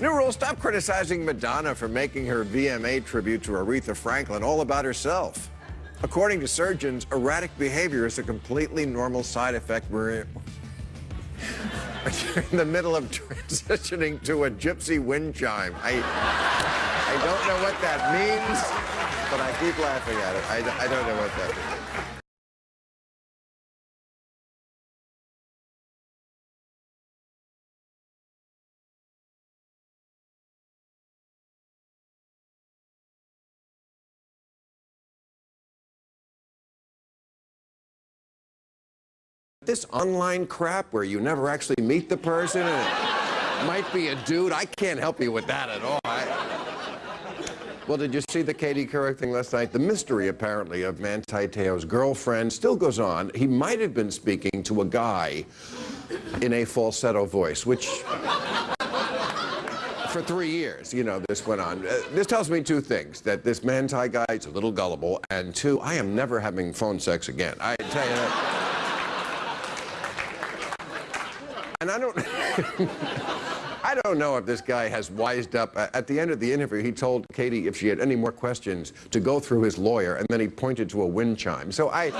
New rule, stop criticizing Madonna for making her VMA tribute to Aretha Franklin all about herself. According to surgeons, erratic behavior is a completely normal side effect. We're in the middle of transitioning to a gypsy wind chime. I, I don't know what that means, but I keep laughing at it. I, I don't know what that means. This online crap where you never actually meet the person and it might be a dude, I can't help you with that at all. I... Well, did you see the Katie Couric thing last night? The mystery, apparently, of Manti Te'o's girlfriend still goes on. He might have been speaking to a guy in a falsetto voice, which for three years, you know, this went on. Uh, this tells me two things, that this Manti guy is a little gullible, and two, I am never having phone sex again. I tell you that. And I don't, I don't know if this guy has wised up. At the end of the interview, he told Katie if she had any more questions to go through his lawyer, and then he pointed to a wind chime. So I.